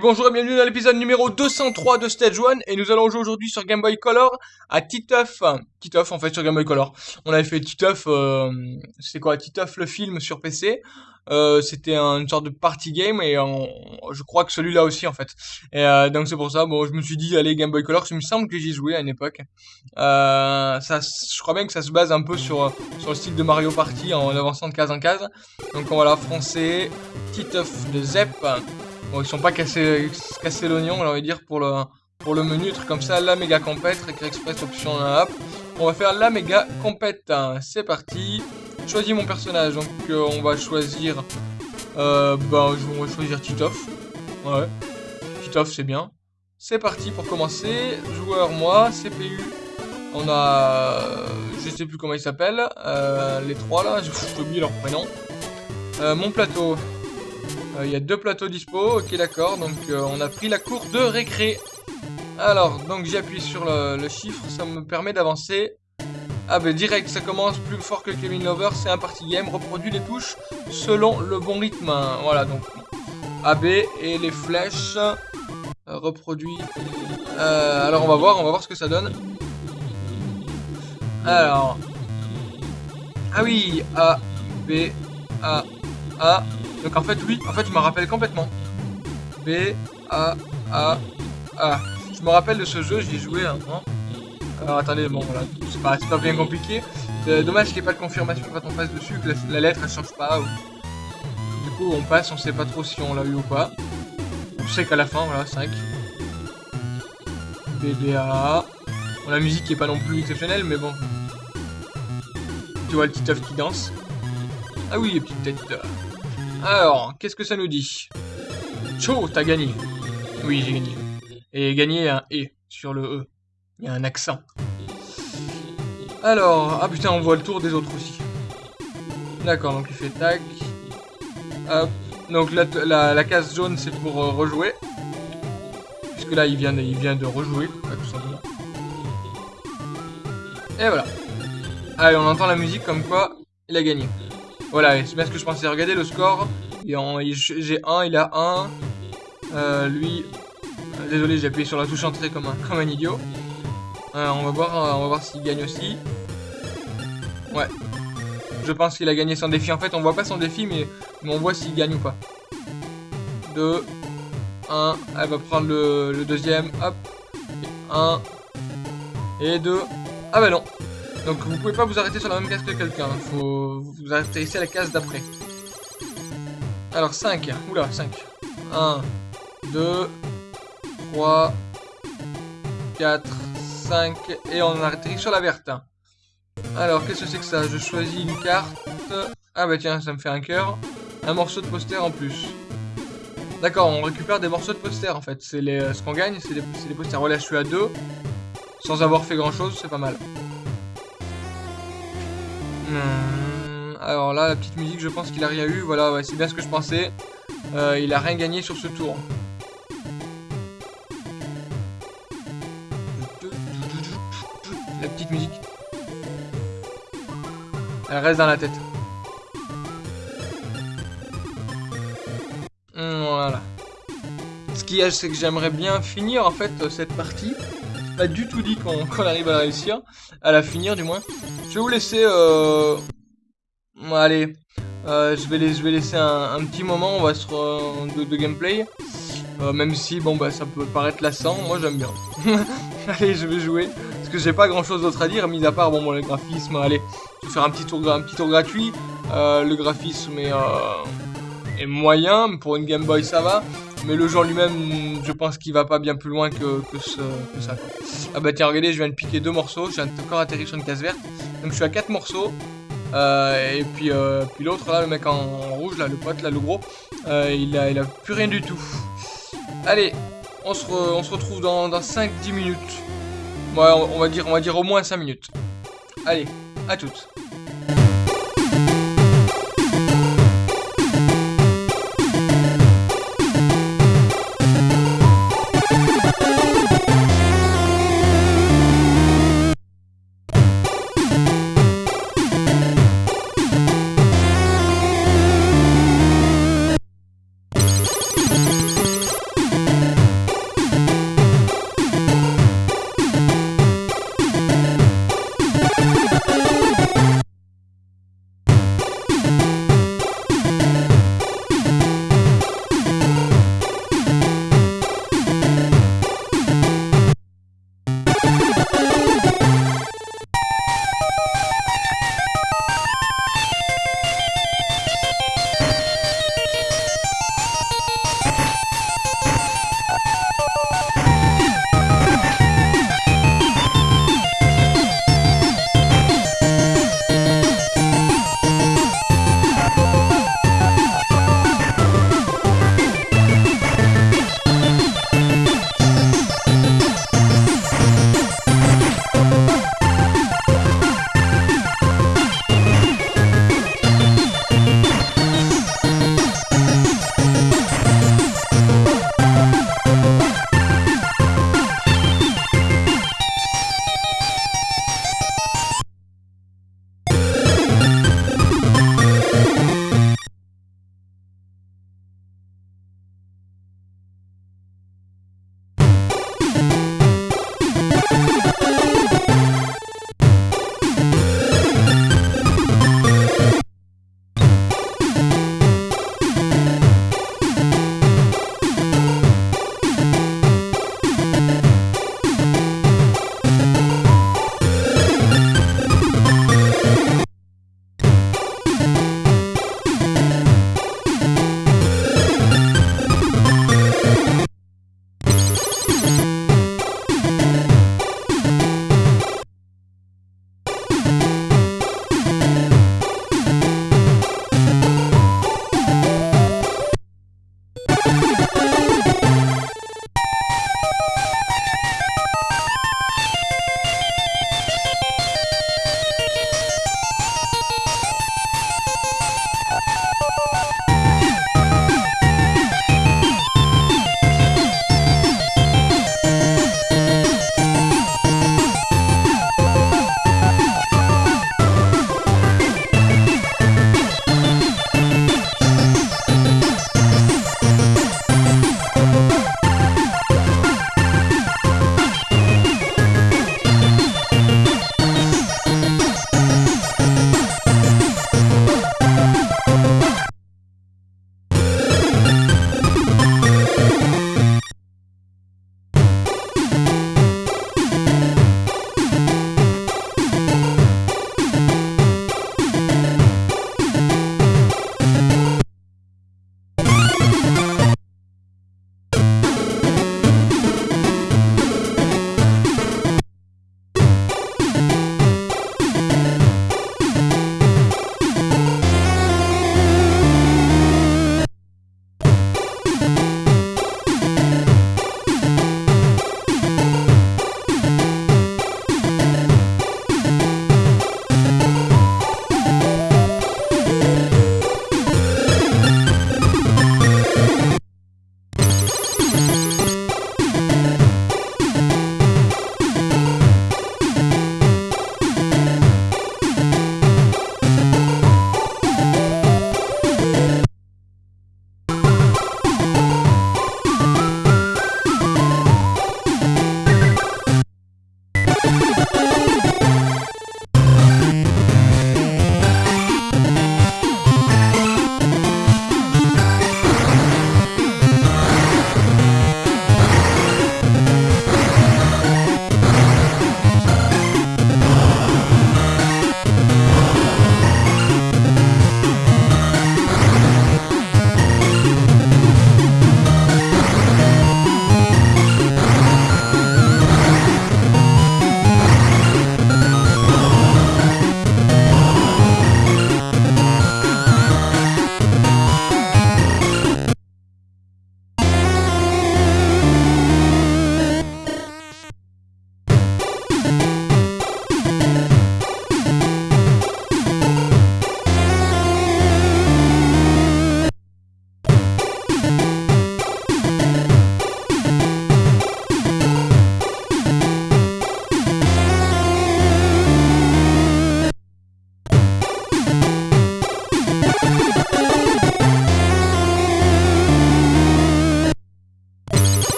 Bonjour et bienvenue dans l'épisode numéro 203 de Stage 1 et nous allons jouer aujourd'hui sur Game Boy Color à Titeuf. Titeuf en fait sur Game Boy Color. On avait fait Titeuf, euh, c'est quoi Titeuf le film sur PC. Euh, c'était une sorte de party game et je crois que celui-là aussi en fait. Et euh, donc c'est pour ça, bon, je me suis dit allez Game Boy Color, il me semble que j'y jouais à une époque. Euh, ça, je crois bien que ça se base un peu sur sur le style de Mario Party en avançant de case en case. Donc on va la français Titeuf de Zep. Bon, ils sont pas cassés, cassés l'oignon, on va dire, pour le, pour le menu, truc comme ça. La méga compète, Récré Express, option hop. On va faire la méga compète. C'est parti. Choisis mon personnage. Donc, euh, on va choisir. Euh, bah, on va choisir Titoff. Ouais. Titoff, c'est bien. C'est parti pour commencer. Joueur, moi, CPU. On a. Je sais plus comment il s'appelle. Euh, les trois là, j'ai oublié leur prénom. Euh, mon plateau. Euh, il y a deux plateaux dispo, ok d'accord, donc euh, on a pris la cour de récré. Alors, donc j'appuie sur le, chiffre, ça me permet d'avancer. Ah ben direct, ça commence plus fort que Kevin Lover, c'est un party game, reproduit les touches selon le bon rythme. Voilà, donc AB et les flèches euh, reproduit. alors on va voir, on va voir ce que ça donne. Alors, ah oui, A, B, A, A, donc en fait, oui, en fait, je me rappelle complètement. B, A, A, A. Je me rappelle de ce jeu, j'y ai joué un hein. Alors attendez, bon voilà, c'est pas, pas, bien compliqué. Euh, dommage qu'il n'y ait pas de confirmation quand on passe dessus, que la, lettre elle change pas. Du coup, on passe, on sait pas trop si on l'a eu ou pas. On sait qu'à la fin, voilà, 5. BBA. Bon, la musique est pas non plus exceptionnelle, mais bon. Tu vois le petit œuf qui danse. Ah oui, les petites têtes. Alors, qu'est-ce que ça nous dit? Cho, t'as gagné. Oui, j'ai gagné. Et gagné un E sur le E. Il y a un accent. Alors, ah putain, on voit le tour des autres aussi. D'accord, donc il fait tac. Hop. Donc la, la, case jaune, c'est pour euh, rejouer. Puisque là, il vient de, il vient de rejouer. Et voilà. Allez, on entend la musique comme quoi il a gagné. Voilà, c'est bien ce que je pensais. Regardez le score. J'ai 1, il a 1. Euh, lui... Euh, désolé, j'ai appuyé sur la touche entrée comme un, comme un idiot. Euh, on va voir, on va voir s'il gagne aussi. Ouais. Je pense qu'il a gagné son défi. En fait, on voit pas son défi, mais, on voit s'il gagne ou pas. 2, 1. Elle va prendre le, le deuxième. Hop. 1. Et 2. Ah bah non. Donc vous pouvez pas vous arrêter sur la même case que quelqu'un. Faut vous arrêter à la case d'après. Alors 5. Oula, 5. 1, 2, 3, 4, 5. Et on atterrit sur la verte. Alors, qu'est-ce que c'est que ça? Je choisis une carte. Ah bah tiens, ça me fait un cœur. Un morceau de poster en plus. D'accord, on récupère des morceaux de poster en fait. C'est ce qu'on gagne, c'est des, des posters. Voilà, je suis à 2. Sans avoir fait grand chose, c'est pas mal. Hmm, alors là, la petite musique, je pense qu'il a rien eu. Voilà, c'est bien ce que je pensais. Euh, il a rien gagné sur ce tour. La petite musique. Elle reste dans la tête. Hmm, voilà. Ce qu'il y a, c'est que j'aimerais bien finir en fait cette partie pas du tout dit qu'on arrive à la réussir, à la finir du moins. Vais vous laisser, euh... allez, euh, je, vais je vais laisser un, petit moment, on va se de, de, gameplay. Euh, même si, bon, bah, ça peut paraître lassant, moi j'aime bien. allez, je vais jouer, parce que j'ai pas grand chose d'autre à dire, mis à part, bon, bon le graphisme, allez, je vais faire un petit tour, un petit tour gratuit. Euh, le graphisme est, euh, est moyen, pour une Game Boy ça va. Mais le jeu lui-même, je pense qu'il va pas bien plus loin que, ça. Ah bah tiens, regardez, je viens de piquer deux morceaux. Je viens encore atterri sur une case verte. Donc je suis à quatre morceaux. Euh, et puis, euh, puis l'autre là, le mec en, rouge, là, le pote, là, le gros, euh, il, a, il a plus rien du tout. Allez, on se, on se retrouve dans, dans 5-10 minutes. Ouais, on, va dire, on va dire au moins 5 minutes. Allez, à toutes.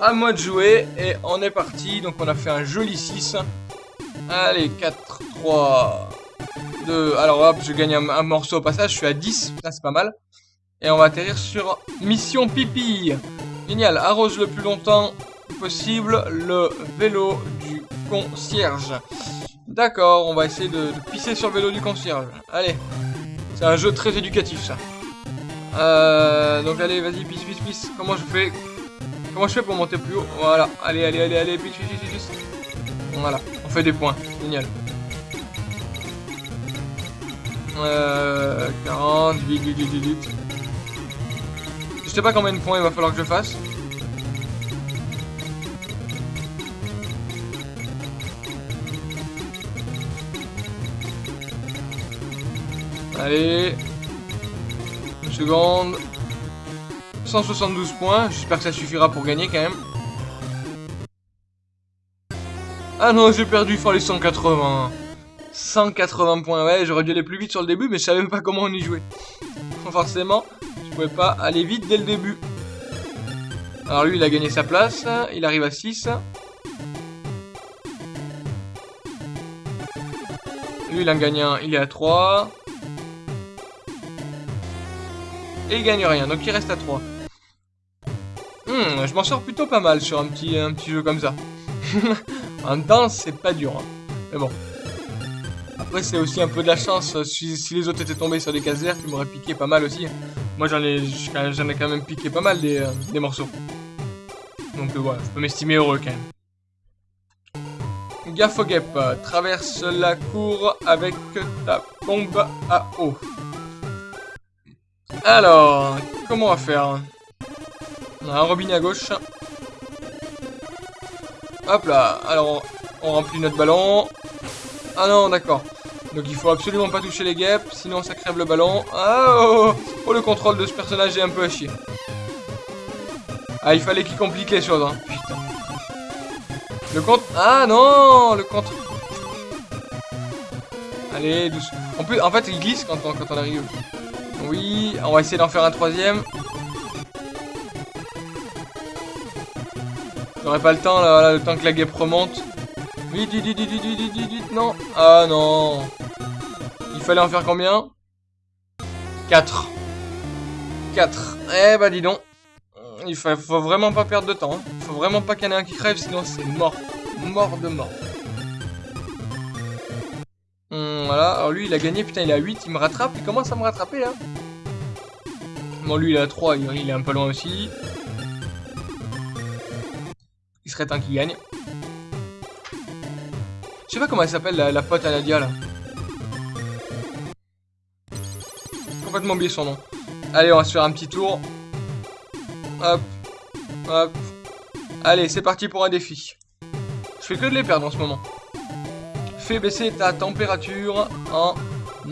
À moi de jouer et on est parti. Donc on a fait un joli 6. Allez, 4, 3, 2. Alors hop, je gagne un, morceau au passage. Je suis à 10. Ça, c'est pas mal. Et on va atterrir sur Mission Pipi. Génial. Arrose le plus longtemps possible le vélo du concierge. D'accord, on va essayer de, pisser sur le vélo du concierge. Allez. C'est un jeu très éducatif, ça. Euh, donc allez, vas-y, pisse, pisse, pisse. Comment je fais Comment je fais pour monter plus haut Voilà. Allez, allez, allez, allez, pisse, pisse, pisse. Voilà. On fait des points. Génial. Euh, 40, vite, vite, vite, vite. Je sais pas combien de points il va falloir que je fasse. Allez. Une seconde. 172 points. J'espère que ça suffira pour gagner quand même. Ah non, j'ai perdu, il fallait 180. 180 points, ouais, j'aurais dû aller plus vite sur le début, mais je savais même pas comment on y jouait. Forcément, je pouvais pas aller vite dès le début. Alors lui, il a gagné sa place, il arrive à 6. Lui, il en gagne un, il est à 3. Et il gagne rien, donc il reste à 3. Hmm, je m'en sors plutôt pas mal sur un petit, un petit jeu comme ça. en temps, c'est pas dur. Hein. Mais bon. Après, c'est aussi un peu de la chance. Si, les autres étaient tombés sur des cases vertes, ils m'auraient piqué pas mal aussi. Moi, j'en ai, j'en ai quand même piqué pas mal des, euh, des morceaux. Donc euh, voilà, je peux m'estimer heureux quand même. Gaffe guêpe, traverse la cour avec ta bombe à eau. Alors, comment on va faire On a un robinet à gauche. Hop là, alors on remplit notre ballon. Ah non, d'accord. Donc il faut absolument pas toucher les guêpes, sinon ça crève le ballon. Ah oh, oh, le contrôle de ce personnage est un peu à chier. Ah, il fallait qu'il complique les choses, hein. Putain. Le contre... Ah non Le contre... Allez, doucement. En, plus, en fait, il glisse quand on arrive. Oui, on va essayer d'en faire un troisième. J'aurais pas le temps, là, le temps que la guêpe remonte. Vite, vite, vite, vite, vite, vite, vite, non. Ah non. Il fallait en faire combien? 4. 4. Eh bah dis donc. Il faut, faut vraiment pas perdre de temps. Hein. Faut vraiment pas qu'il y en ait un qui crève, sinon c'est mort. Mort de mort. Hum, voilà, alors lui il a gagné, putain il à 8, il me rattrape, il commence à me rattraper là. Bon lui il à 3, il, est un peu loin aussi. Il serait temps qu'il gagne. Je sais pas comment elle s'appelle la, pote à Nadia là. Complètement oublié son nom. Allez on va se faire un petit tour. Hop. Hop. Allez c'est parti pour un défi. Je fais que de les perdre en ce moment baisser ta température en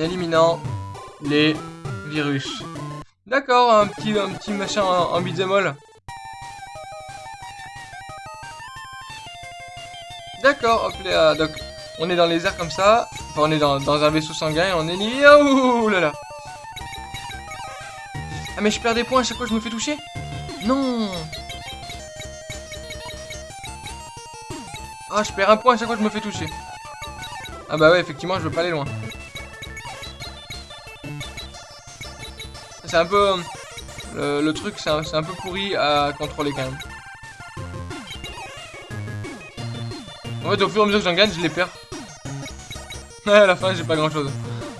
éliminant les virus. D'accord, un petit, un petit machin en, en D'accord, hop là, donc on est dans les airs comme ça, on est dans, un vaisseau sanguin et on est ni... Oh là là. Ah mais je perds des points à chaque fois que je me fais toucher. Non. Ah je perds un point à chaque fois que je me fais toucher. Ah bah ouais, effectivement, je veux pas aller loin. C'est un peu... Le, truc, c'est un, peu pourri à contrôler quand même. En fait, au fur et à mesure que j'en gagne, je les perds. à la fin, j'ai pas grand chose.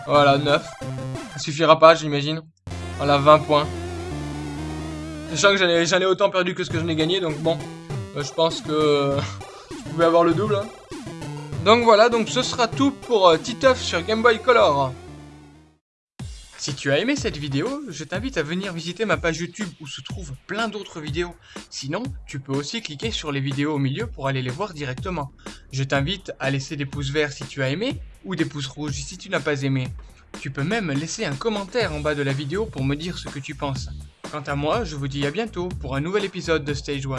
Voilà, 9. Ça suffira pas, j'imagine. Voilà, 20 points. Sachant que j'en ai, autant perdu que ce que je n'ai gagné, donc bon. Euh, je pense que je pouvais avoir le double. Hein. Donc voilà, donc ce sera tout pour euh, Titeuf sur Game Boy Color. Si tu as aimé cette vidéo, je t'invite à venir visiter ma page YouTube où se trouvent plein d'autres vidéos. Sinon, tu peux aussi cliquer sur les vidéos au milieu pour aller les voir directement. Je t'invite à laisser des pouces verts si tu as aimé, ou des pouces rouges si tu n'as pas aimé. Tu peux même laisser un commentaire en bas de la vidéo pour me dire ce que tu penses. Quant à moi, je vous dis à bientôt pour un nouvel épisode de Stage 1.